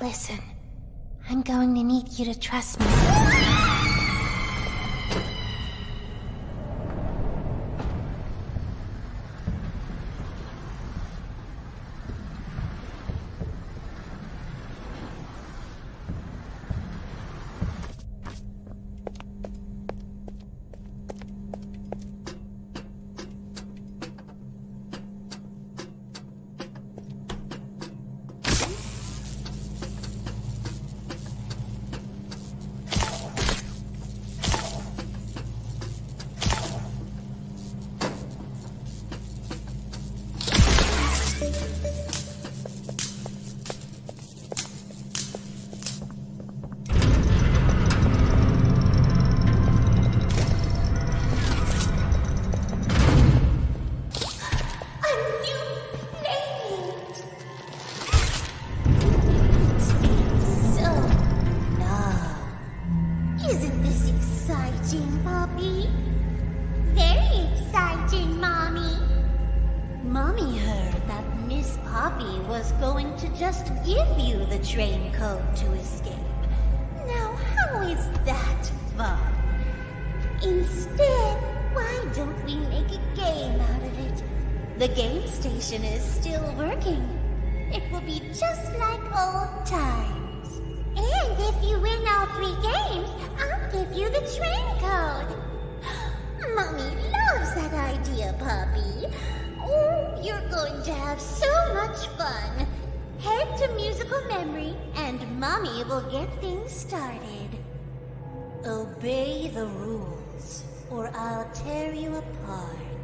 Listen, I'm going to need you to trust me. Isn't this exciting, Poppy? Very exciting, Mommy. Mommy heard that Miss Poppy was going to just give you the train code to escape. Now, how is that fun? Instead, why don't we make a game out of it? The game station is still working. It will be just like old times. And if you win all to have so much fun. Head to musical memory, and Mommy will get things started. Obey the rules, or I'll tear you apart.